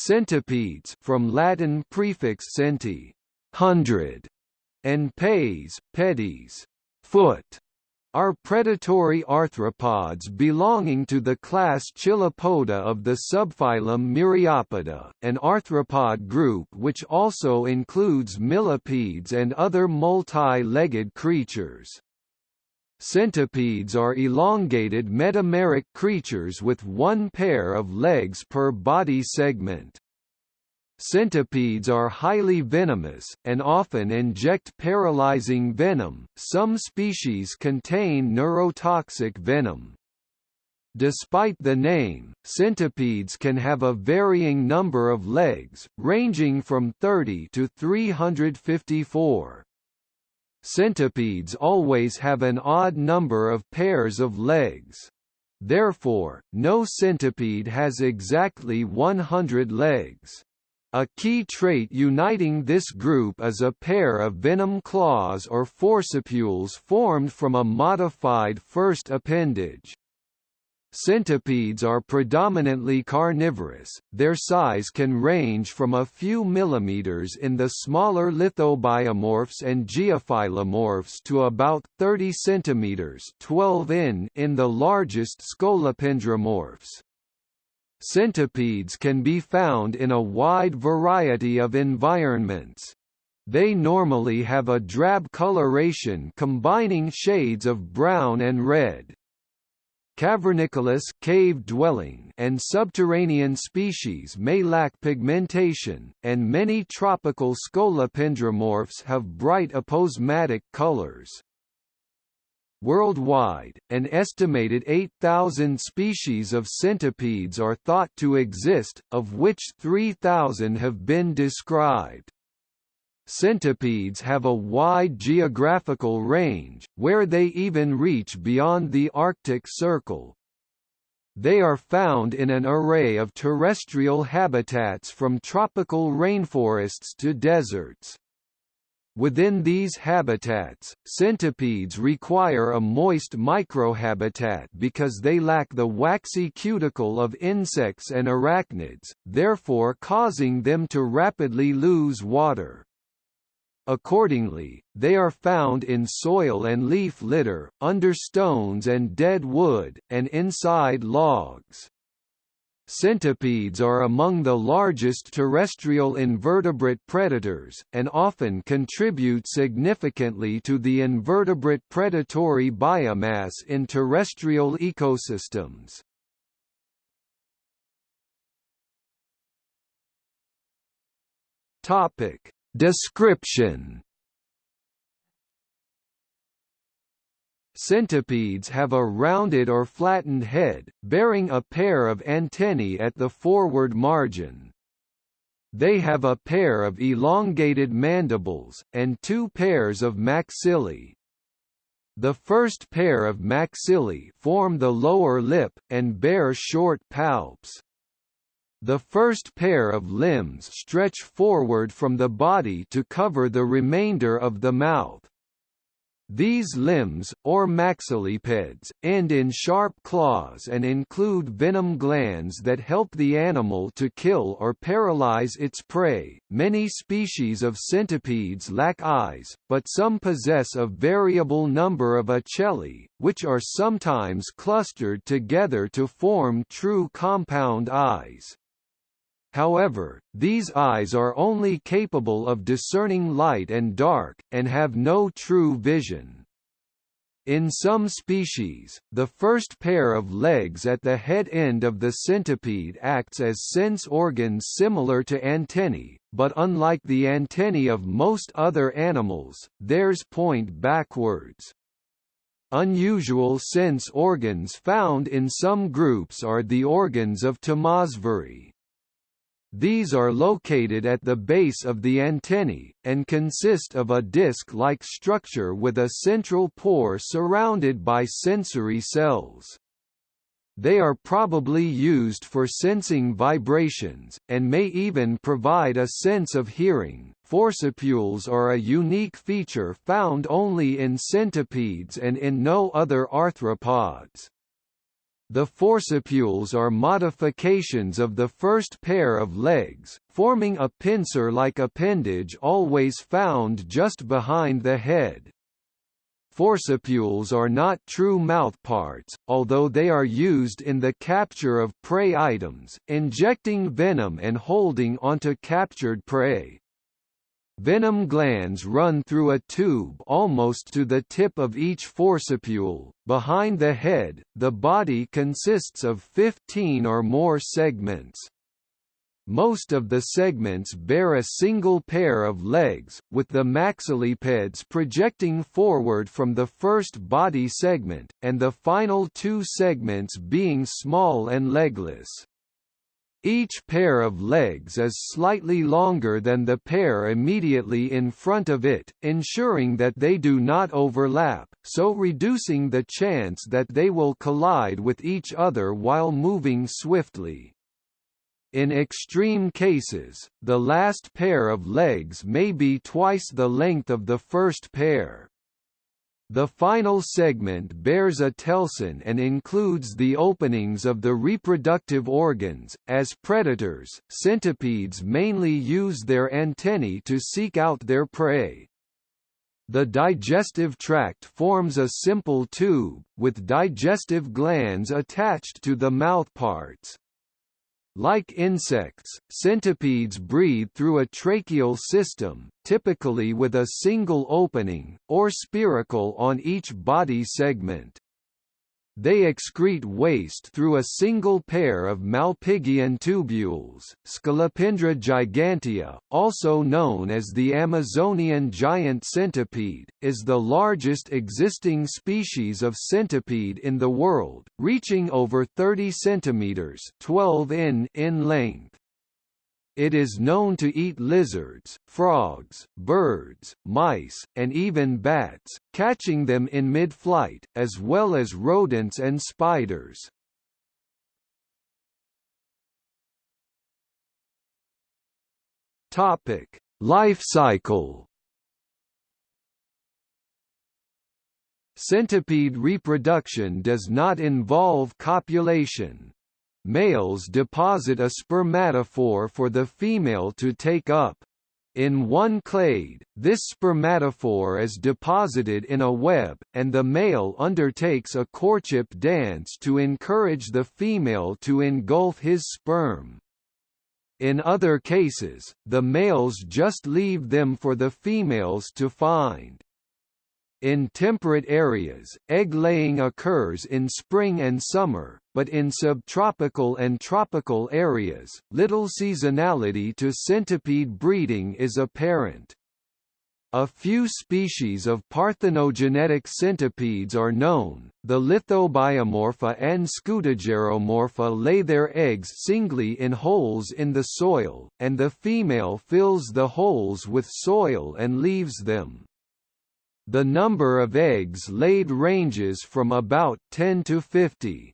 Centipedes from Latin prefix centi, hundred, and pes, pedes, foot, are predatory arthropods belonging to the class Chilopoda of the subphylum Myriapoda, an arthropod group which also includes millipedes and other multi-legged creatures. Centipedes are elongated metameric creatures with one pair of legs per body segment. Centipedes are highly venomous, and often inject paralyzing venom. Some species contain neurotoxic venom. Despite the name, centipedes can have a varying number of legs, ranging from 30 to 354. Centipedes always have an odd number of pairs of legs. Therefore, no centipede has exactly 100 legs. A key trait uniting this group is a pair of venom claws or forcipules formed from a modified first appendage. Centipedes are predominantly carnivorous, their size can range from a few millimeters in the smaller lithobiomorphs and geophilomorphs to about 30 centimeters 12 in in the largest scolopendromorphs. Centipedes can be found in a wide variety of environments. They normally have a drab coloration combining shades of brown and red. Cavernicolous cave-dwelling and subterranean species may lack pigmentation, and many tropical scolopendromorphs have bright aposematic colors. Worldwide, an estimated 8,000 species of centipedes are thought to exist, of which 3,000 have been described. Centipedes have a wide geographical range, where they even reach beyond the Arctic Circle. They are found in an array of terrestrial habitats from tropical rainforests to deserts. Within these habitats, centipedes require a moist microhabitat because they lack the waxy cuticle of insects and arachnids, therefore causing them to rapidly lose water. Accordingly, they are found in soil and leaf litter, under stones and dead wood, and inside logs. Centipedes are among the largest terrestrial invertebrate predators, and often contribute significantly to the invertebrate predatory biomass in terrestrial ecosystems. Topic. Description Centipedes have a rounded or flattened head, bearing a pair of antennae at the forward margin. They have a pair of elongated mandibles, and two pairs of maxillae. The first pair of maxillae form the lower lip, and bear short palps. The first pair of limbs stretch forward from the body to cover the remainder of the mouth. These limbs, or maxillipeds, end in sharp claws and include venom glands that help the animal to kill or paralyze its prey. Many species of centipedes lack eyes, but some possess a variable number of ocelli, which are sometimes clustered together to form true compound eyes. However, these eyes are only capable of discerning light and dark, and have no true vision. In some species, the first pair of legs at the head end of the centipede acts as sense organs similar to antennae, but unlike the antennae of most other animals, theirs point backwards. Unusual sense organs found in some groups are the organs of Tömösváry. These are located at the base of the antennae, and consist of a disc-like structure with a central pore surrounded by sensory cells. They are probably used for sensing vibrations, and may even provide a sense of hearing. Forcipules are a unique feature found only in centipedes and in no other arthropods. The forcipules are modifications of the first pair of legs, forming a pincer-like appendage always found just behind the head. Forcipules are not true mouthparts, although they are used in the capture of prey items, injecting venom and holding onto captured prey. Venom glands run through a tube almost to the tip of each forcipule. Behind the head, the body consists of 15 or more segments. Most of the segments bear a single pair of legs, with the maxillipeds projecting forward from the first body segment, and the final two segments being small and legless. Each pair of legs is slightly longer than the pair immediately in front of it, ensuring that they do not overlap, so reducing the chance that they will collide with each other while moving swiftly. In extreme cases, the last pair of legs may be twice the length of the first pair. The final segment bears a telson and includes the openings of the reproductive organs. As predators, centipedes mainly use their antennae to seek out their prey. The digestive tract forms a simple tube, with digestive glands attached to the mouthparts. Like insects, centipedes breathe through a tracheal system, typically with a single opening, or spiracle on each body segment. They excrete waste through a single pair of Malpighian tubules. Scolopendra gigantea, also known as the Amazonian giant centipede, is the largest existing species of centipede in the world, reaching over 30 centimeters (12 in) in length. It is known to eat lizards, frogs, birds, mice, and even bats, catching them in mid-flight, as well as rodents and spiders. Topic: Life cycle. Centipede reproduction does not involve copulation, males deposit a spermatophore for the female to take up. In one clade, this spermatophore is deposited in a web, and the male undertakes a courtship dance to encourage the female to engulf his sperm. In other cases, the males just leave them for the females to find. In temperate areas, egg-laying occurs in spring and summer, but in subtropical and tropical areas, little seasonality to centipede breeding is apparent. A few species of parthenogenetic centipedes are known. The Lithobiomorpha and Scutigeromorpha lay their eggs singly in holes in the soil, and the female fills the holes with soil and leaves them. The number of eggs laid ranges from about 10 to 50.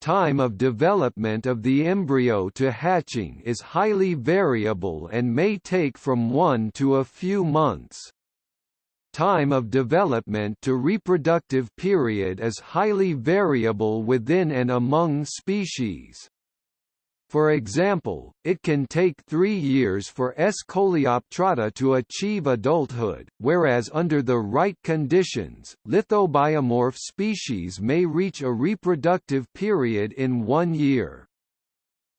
Time of development of the embryo to hatching is highly variable and may take from one to a few months. Time of development to reproductive period is highly variable within and among species. For example, it can take three years for S. coleoptrata to achieve adulthood, whereas under the right conditions, lithobiomorph species may reach a reproductive period in one year.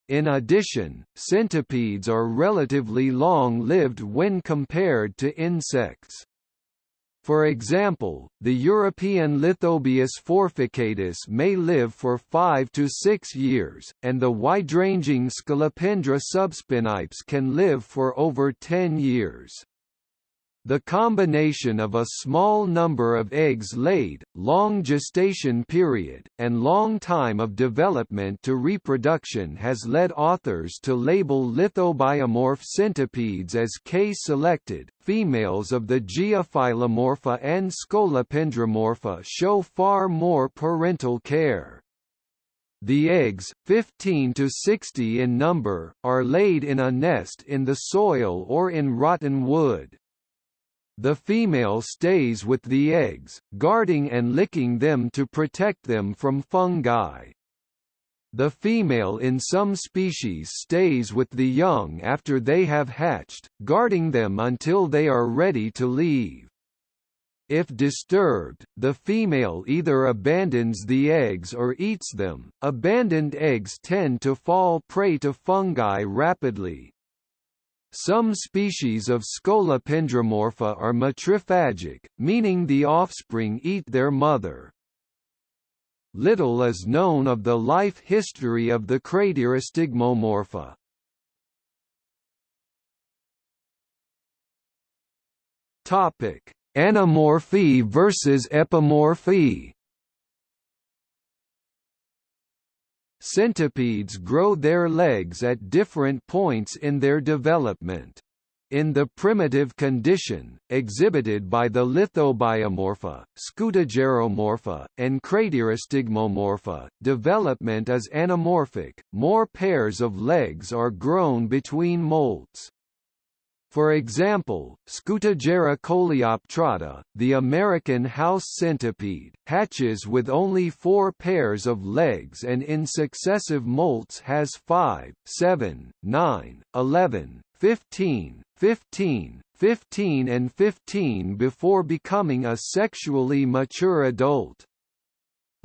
In addition, centipedes are relatively long-lived when compared to insects. For example, the European Lithobius forficatus may live for 5 to 6 years, and the wide-ranging Scolopendra subspinipes can live for over 10 years. The combination of a small number of eggs laid, long gestation period, and long time of development to reproduction has led authors to label lithobiomorph centipedes as K-selected. Females of the Geophilomorpha and Scolopendromorpha show far more parental care. The eggs, 15 to 60 in number, are laid in a nest in the soil or in rotten wood. The female stays with the eggs, guarding and licking them to protect them from fungi. The female in some species stays with the young after they have hatched, guarding them until they are ready to leave. If disturbed, the female either abandons the eggs or eats them. Abandoned eggs tend to fall prey to fungi rapidly. Some species of Scolopendromorpha are matrophagic, meaning the offspring eat their mother. Little is known of the life history of the Craterostigmomorpha. Topic: Anamorphy versus epimorphy. Centipedes grow their legs at different points in their development in the primitive condition, exhibited by the lithobiomorpha, scutigeromorpha, and craterostigmomorpha, development is anamorphic, more pairs of legs are grown between molts. For example, Scutigera coleoptrata, the American house centipede, hatches with only four pairs of legs and in successive molts has 5, 7, 9, 11, 15, 15, 15 and 15 before becoming a sexually mature adult.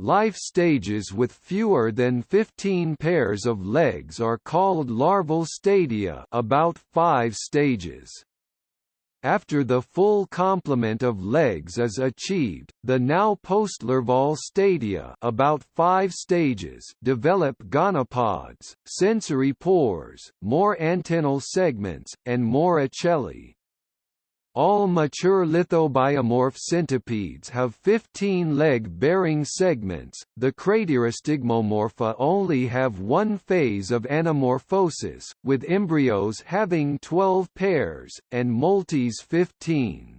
Life stages with fewer than 15 pairs of legs are called larval stadia about 5 stages. After the full complement of legs is achieved, the now postlarval stadia about five stages develop gonopods, sensory pores, more antennal segments, and more ocelli. All mature lithobiomorph centipedes have 15 leg-bearing segments, the craterostigmomorpha only have one phase of anamorphosis, with embryos having 12 pairs, and moltes 15.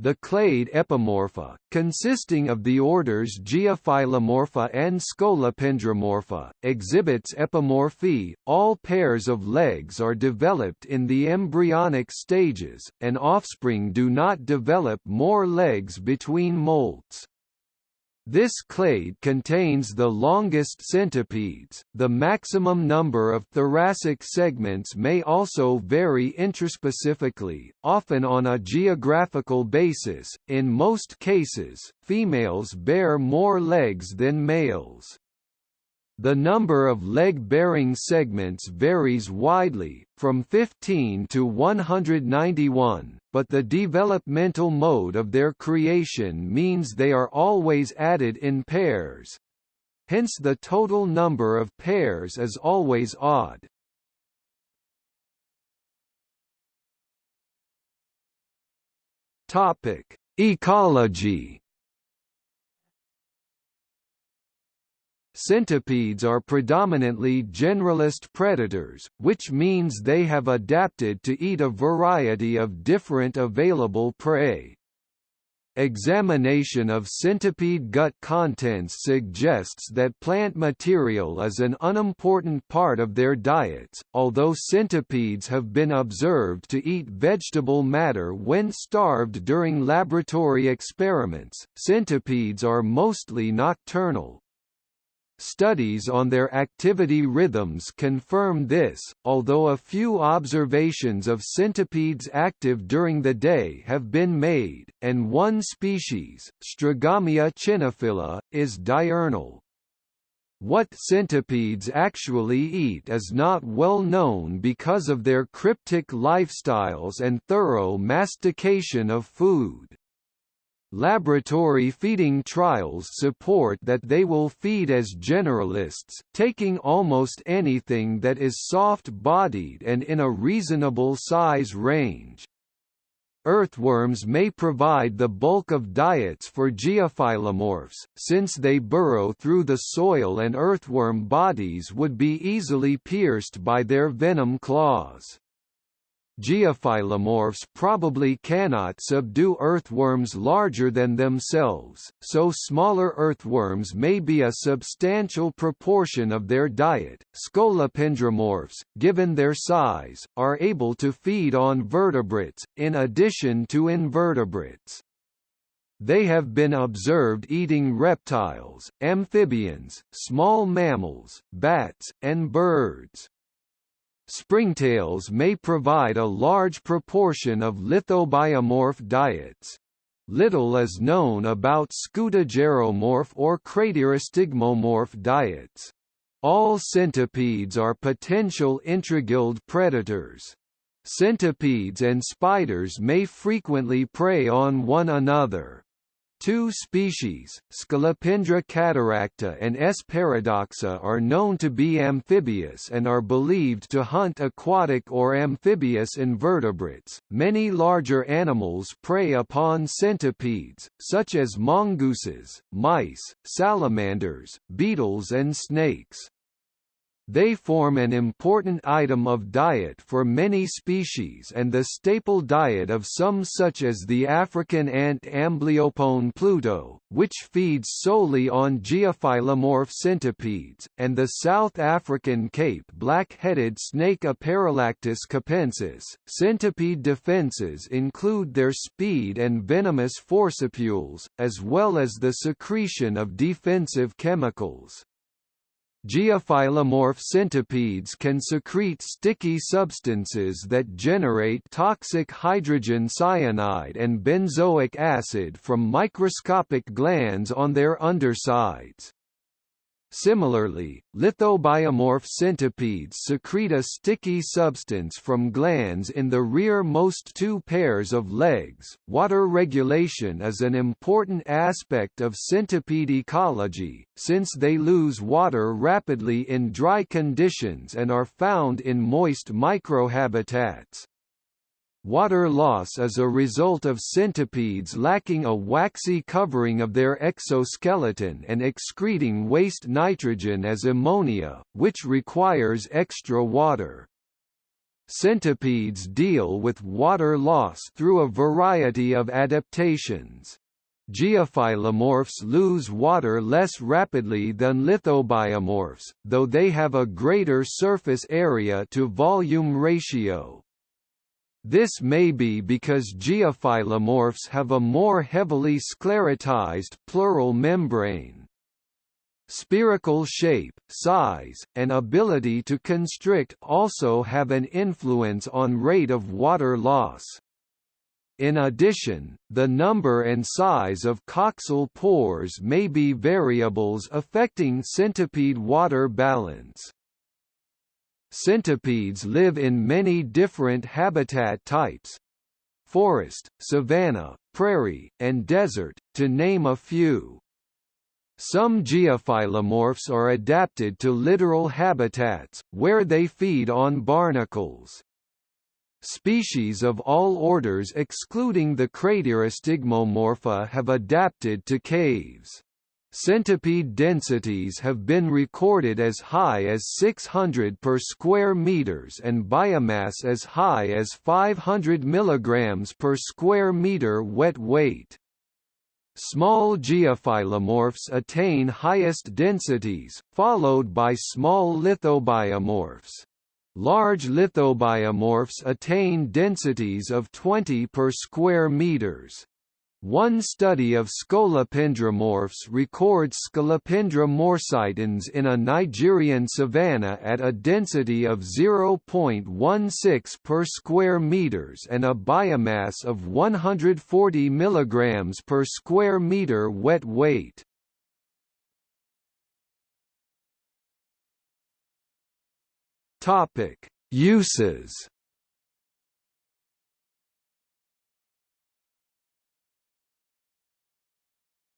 The clade Epimorpha, consisting of the orders Geophilomorpha and Scolopendromorpha, exhibits epimorphy. All pairs of legs are developed in the embryonic stages, and offspring do not develop more legs between molts. This clade contains the longest centipedes. The maximum number of thoracic segments may also vary intraspecifically, often on a geographical basis. In most cases, females bear more legs than males. The number of leg-bearing segments varies widely, from 15 to 191, but the developmental mode of their creation means they are always added in pairs. Hence the total number of pairs is always odd. Ecology Centipedes are predominantly generalist predators, which means they have adapted to eat a variety of different available prey. Examination of centipede gut contents suggests that plant material is an unimportant part of their diets, although centipedes have been observed to eat vegetable matter when starved during laboratory experiments. Centipedes are mostly nocturnal, Studies on their activity rhythms confirm this, although a few observations of centipedes active during the day have been made, and one species, Strigamia chionophila, is diurnal. What centipedes actually eat is not well known because of their cryptic lifestyles and thorough mastication of food. Laboratory feeding trials support that they will feed as generalists, taking almost anything that is soft-bodied and in a reasonable size range. Earthworms may provide the bulk of diets for geophilomorphs, since they burrow through the soil and earthworm bodies would be easily pierced by their venom claws. Geophilomorphs probably cannot subdue earthworms larger than themselves, so smaller earthworms may be a substantial proportion of their diet. Scolopendromorphs, given their size, are able to feed on vertebrates, in addition to invertebrates. They have been observed eating reptiles, amphibians, small mammals, bats, and birds. Springtails may provide a large proportion of lithobiomorph diets. Little is known about scutigeromorph or craterostigmomorph diets. All centipedes are potential intraguild predators. Centipedes and spiders may frequently prey on one another. Two species, Scolopendra cataracta and S. paradoxa are known to be amphibious and are believed to hunt aquatic or amphibious invertebrates. Many larger animals prey upon centipedes, such as mongooses, mice, salamanders, beetles and snakes. They form an important item of diet for many species and the staple diet of some such as the African ant Amblyopone pluto, which feeds solely on geophilomorph centipedes, and the South African Cape black-headed snake Aparallactus capensis. Centipede defenses include their speed and venomous forcipules, as well as the secretion of defensive chemicals. Geophilomorph centipedes can secrete sticky substances that generate toxic hydrogen cyanide and benzoic acid from microscopic glands on their undersides. Similarly, lithobiomorph centipedes secrete a sticky substance from glands in the rear-most two pairs of legs. Water regulation is an important aspect of centipede ecology, since they lose water rapidly in dry conditions and are found in moist microhabitats. Water loss is a result of centipedes lacking a waxy covering of their exoskeleton and excreting waste nitrogen as ammonia, which requires extra water. Centipedes deal with water loss through a variety of adaptations. Geophilomorphs lose water less rapidly than lithobiomorphs, though they have a greater surface area to volume ratio. This may be because geophilomorphs have a more heavily sclerotized pleural membrane. Spherical shape, size, and ability to constrict also have an influence on rate of water loss. In addition, the number and size of coxal pores may be variables affecting centipede water balance. Centipedes live in many different habitat types forest, savanna, prairie, and desert, to name a few. Some geophilomorphs are adapted to littoral habitats, where they feed on barnacles. Species of all orders excluding the Craterostigmomorpha have adapted to caves. Centipede densities have been recorded as high as 600 per square meters and biomass as high as 500 mg per square meter wet weight. Small geophilomorphs attain highest densities, followed by small lithobiomorphs. Large lithobiomorphs attain densities of 20 per square meters. One study of scolopendromorphs records Scolopendra morsitans in a Nigerian savanna at a density of 0.16 per square meters and a biomass of 140 mg per square meter wet weight. Topic: Uses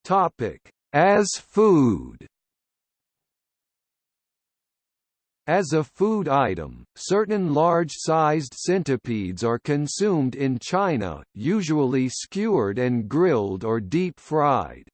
Topic: As food. As a food item, certain large-sized centipedes are consumed in China, usually skewered and grilled or deep-fried.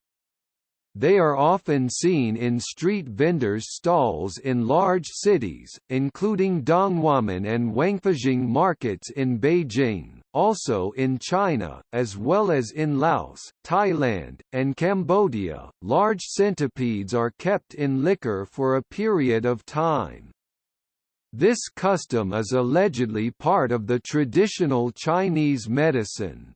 They are often seen in street vendors' stalls in large cities, including Donghuamen and Wangfujing markets in Beijing, also in China, as well as in Laos, Thailand, and Cambodia. Large centipedes are kept in liquor for a period of time. This custom is allegedly part of the traditional Chinese medicine.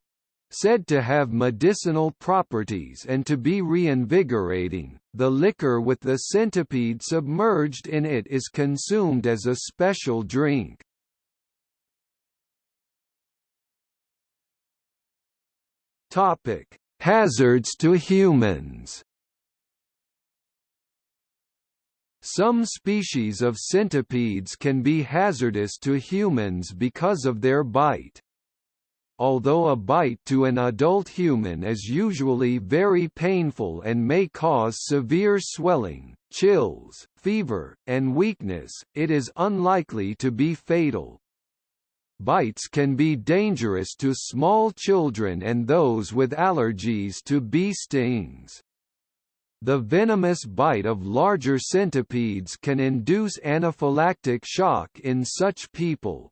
Said to have medicinal properties and to be reinvigorating, the liquor with the centipede submerged in it is consumed as a special drink. Topic: Hazards to humans. Some species of centipedes can be hazardous to humans because of their bite. Although a bite to an adult human is usually very painful and may cause severe swelling, chills, fever, and weakness, it is unlikely to be fatal. Bites can be dangerous to small children and those with allergies to bee stings. The venomous bite of larger centipedes can induce anaphylactic shock in such people.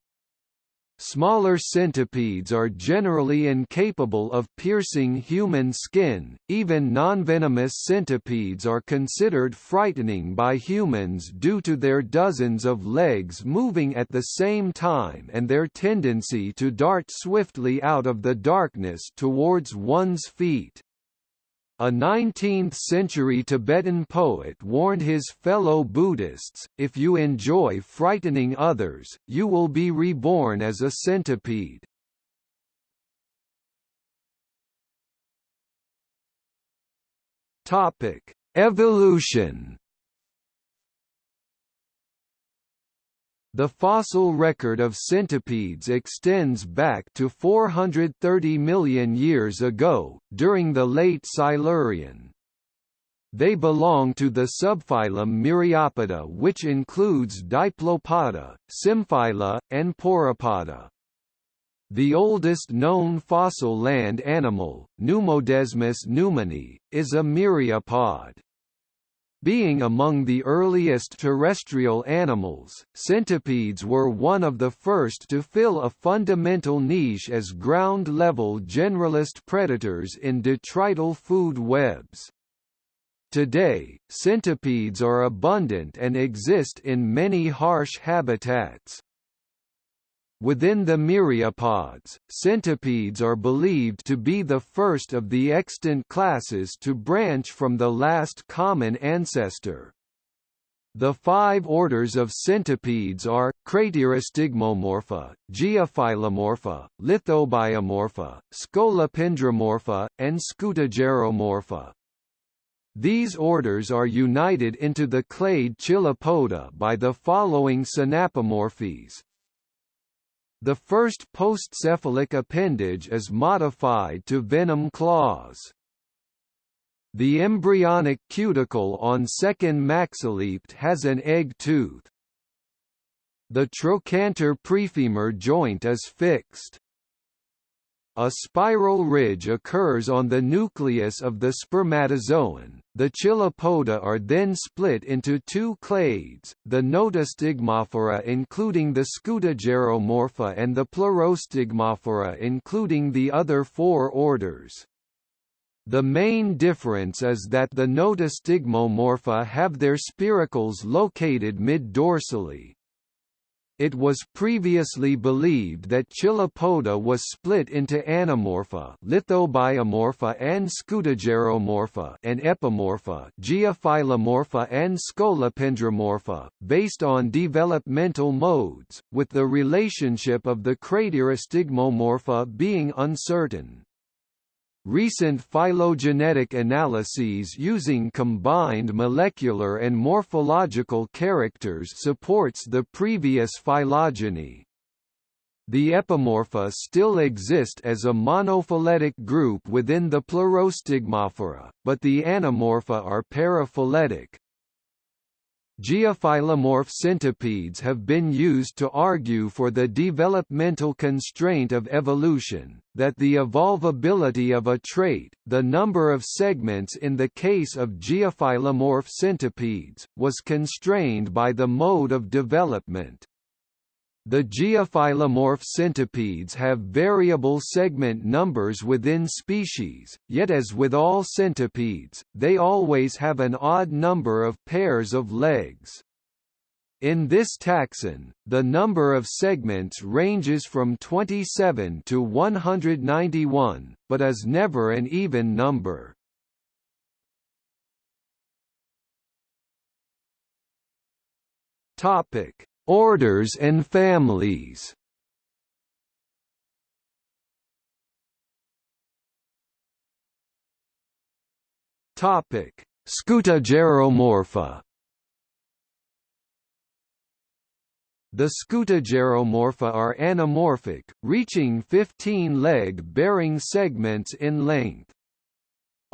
Smaller centipedes are generally incapable of piercing human skin, even nonvenomous centipedes are considered frightening by humans due to their dozens of legs moving at the same time and their tendency to dart swiftly out of the darkness towards one's feet. A 19th-century Tibetan poet warned his fellow Buddhists, if you enjoy frightening others, you will be reborn as a centipede. Evolution The fossil record of centipedes extends back to 430 million years ago, during the late Silurian. They belong to the subphylum Myriapoda which includes Diplopoda, Symphyla, and Pauropoda. The oldest known fossil land animal, Pneumodesmus newmani, is a myriapod. Being among the earliest terrestrial animals, centipedes were one of the first to fill a fundamental niche as ground-level generalist predators in detrital food webs. Today, centipedes are abundant and exist in many harsh habitats. Within the myriapods, centipedes are believed to be the first of the extant classes to branch from the last common ancestor. The five orders of centipedes are, Craterostigmomorpha, Geophilomorpha, Lithobiomorpha, Scolopendromorpha, and Scutigeromorpha. These orders are united into the clade Chilopoda by the following synapomorphies. The first postcephalic appendage is modified to venom claws. The embryonic cuticle on second maxilliped has an egg tooth. The trochanter prefemur joint is fixed. A spiral ridge occurs on the nucleus of the spermatozoon. The chilopoda are then split into two clades, the notostigmophora including the scutigeromorpha and the pleurostigmophora including the other four orders. The main difference is that the notostigmomorpha have their spiracles located mid-dorsally, it was previously believed that Chilopoda was split into Anamorpha, Lithobiomorpha and Scutigeromorpha and Epimorpha, Geophilomorpha and Scolopendromorpha, based on developmental modes, with the relationship of the Craterostigmomorpha being uncertain. Recent phylogenetic analyses using combined molecular and morphological characters supports the previous phylogeny. The epimorpha still exist as a monophyletic group within the Pleurostigmophora, but the anamorpha are paraphyletic, Geophilomorph centipedes have been used to argue for the developmental constraint of evolution, that the evolvability of a trait, the number of segments in the case of geophilomorph centipedes, was constrained by the mode of development. The geophilomorph centipedes have variable segment numbers within species, yet as with all centipedes, they always have an odd number of pairs of legs. In this taxon, the number of segments ranges from 27 to 191, but is never an even number. Topic: Orders and families. Topic: Scutigeromorpha. The Scutigeromorpha are anamorphic, reaching 15 leg-bearing segments in length.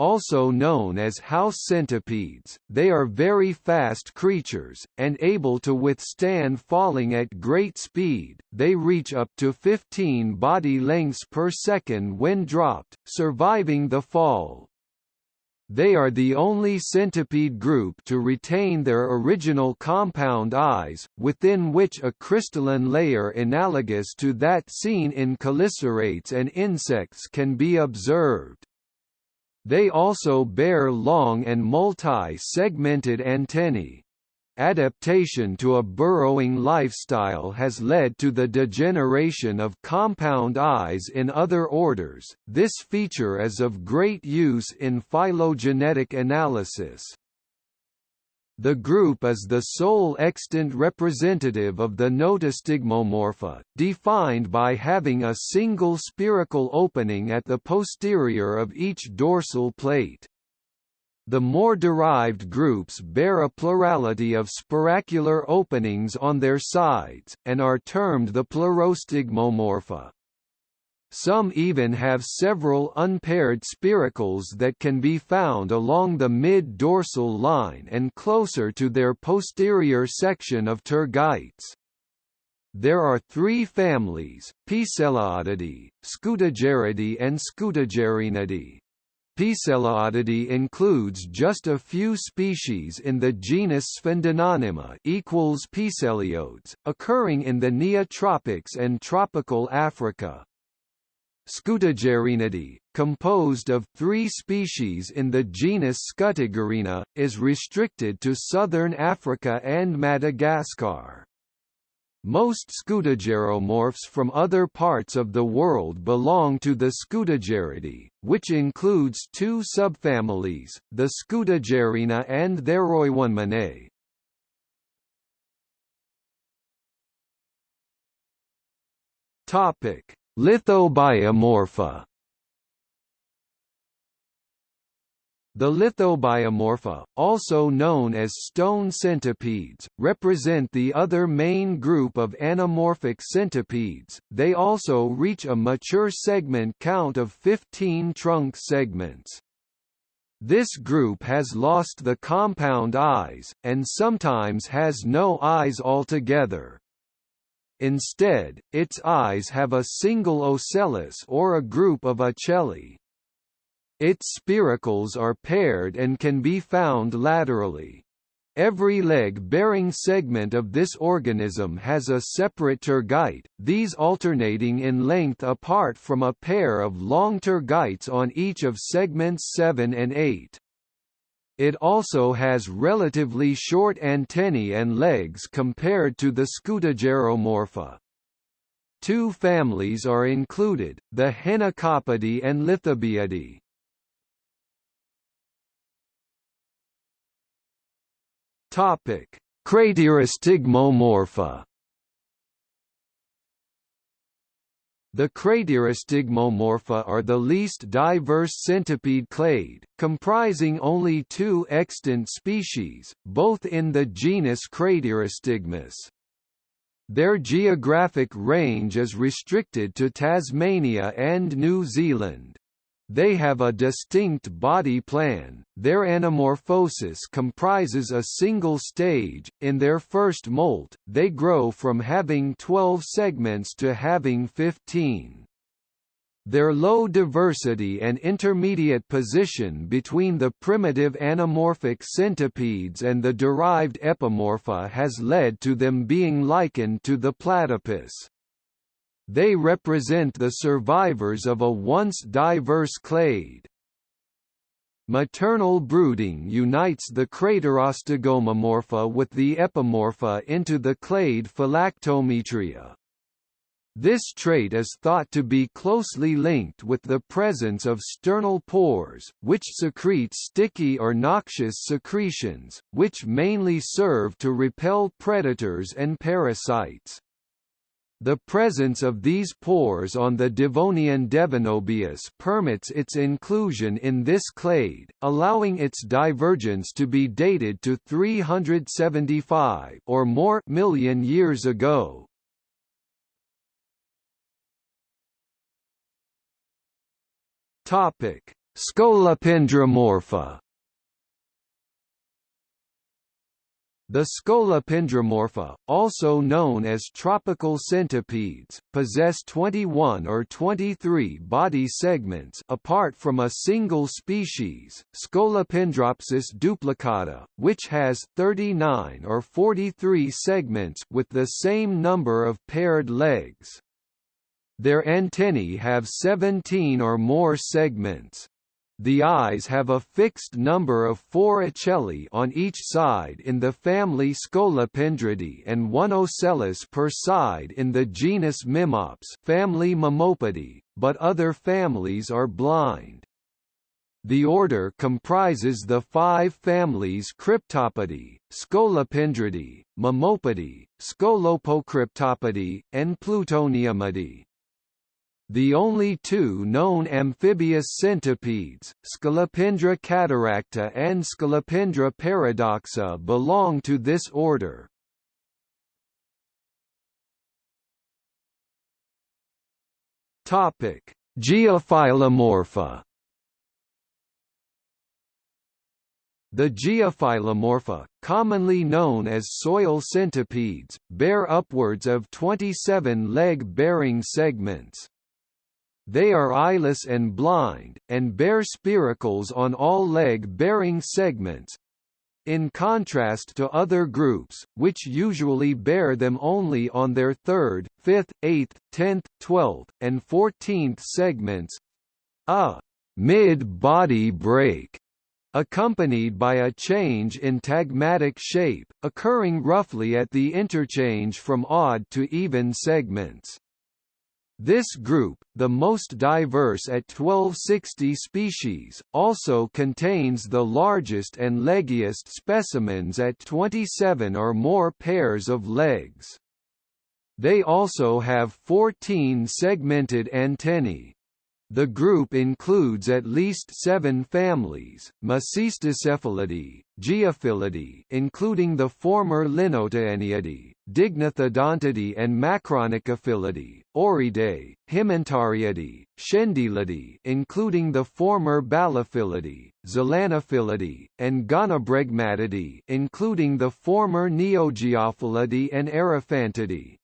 Also known as house centipedes, they are very fast creatures, and able to withstand falling at great speed, they reach up to 15 body lengths per second when dropped, surviving the fall. They are the only centipede group to retain their original compound eyes, within which a crystalline layer analogous to that seen in chelicerates and insects can be observed. They also bear long and multi-segmented antennae. Adaptation to a burrowing lifestyle has led to the degeneration of compound eyes in other orders. This feature is of great use in phylogenetic analysis. The group is the sole extant representative of the Notostigmomorpha, defined by having a single spherical opening at the posterior of each dorsal plate. The more derived groups bear a plurality of spiracular openings on their sides, and are termed the Pleurostigmomorpha. Some even have several unpaired spiracles that can be found along the mid-dorsal line and closer to their posterior section of tergites. There are three families, Poeciliidae, Scutigeridae and Scutigerinidae. Poeciliidae includes just a few species in the genus Sphendononema equals occurring in the Neotropics and tropical Africa. Scutigerinidae, composed of three species in the genus Scutigerina, is restricted to southern Africa and Madagascar. Most scutigeromorphs from other parts of the world belong to the Scutigeridae, which includes two subfamilies, the Scutagerina and Thereuoneminae. Topic: Lithobiomorpha The lithobiomorpha, also known as stone centipedes, represent the other main group of anamorphic centipedes. They also reach a mature segment count of 15 trunk segments. This group has lost the compound eyes, and sometimes has no eyes altogether. Instead, its eyes have a single ocellus or a group of ocelli. Its spiracles are paired and can be found laterally. Every leg-bearing segment of this organism has a separate tergite, these alternating in length apart from a pair of long tergites on each of segments 7 and 8. It also has relatively short antennae and legs compared to the Scutigeromorpha. Two families are included, the Henicopidae and Lithobiidae. Topic: Craterostigmomorpha The Craterostigmomorpha are the least diverse centipede clade, comprising only two extant species, both in the genus Craterostigmus. Their geographic range is restricted to Tasmania and New Zealand. They have a distinct body plan. Their anamorphosis comprises a single stage. In their first molt, they grow from having 12 segments to having 15. Their low diversity and intermediate position between the primitive anamorphic centipedes and the derived epimorpha has led to them being likened to the platypus. They represent the survivors of a once diverse clade. Maternal brooding unites the Craterostigmomorpha with the Epimorpha into the clade Phylactometria. This trait is thought to be closely linked with the presence of sternal pores, which secrete sticky or noxious secretions, which mainly serve to repel predators and parasites. The presence of these pores on the Devonian Devonobius permits its inclusion in this clade, allowing its divergence to be dated to 375 or more million years ago. Topic: Scolopendromorpha. The Scolopendromorpha, also known as tropical centipedes, possess 21 or 23 body segments apart from a single species, Scolopendropsis duplicata, which has 39 or 43 segments with the same number of paired legs. Their antennae have 17 or more segments. The eyes have a fixed number of four ocelli on each side in the family Scolopendridae and one ocellus per side in the genus Mimops family Mimopodidae, but other families are blind. The order comprises the five families Cryptopodidae, Scolopendridae, Mimopodidae, Scolopocryptopodidae, and Plutoniumidae. The only two known amphibious centipedes, Scolopendra cataracta and Scolopendra paradoxa belong to this order. Topic: Geophilomorpha The Geophilomorpha, commonly known as soil centipedes, bear upwards of 27 leg-bearing segments. They are eyeless and blind, and bear spiracles on all leg-bearing segments, in contrast to other groups, which usually bear them only on their third, fifth, eighth, tenth, twelfth, and fourteenth segments. A mid-body break accompanied by a change in tagmatic shape, occurring roughly at the interchange from odd to even segments. This group, the most diverse at 1260 species, also contains the largest and leggiest specimens at 27 or more pairs of legs. They also have 14 segmented antennae. The group includes at least seven families, Mecistocephalidae, Geophilidae including the former Linotaenidae, Dignathodontidae and Macronychophilidae, Oryidae, Himantariidae, Schendylidae including the former Ballophilidae, Zelanophilidae, and Gonibregmatidae including the former Neogeophilidae and Araphantidae.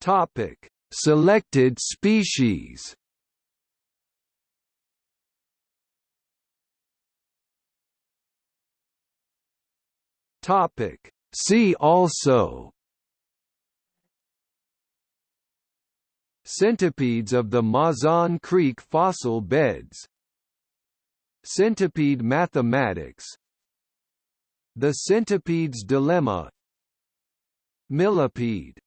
Topic: Selected species. Topic: See also. Centipedes of the Mazon Creek fossil beds. Centipede mathematics. The centipede's dilemma. Millipede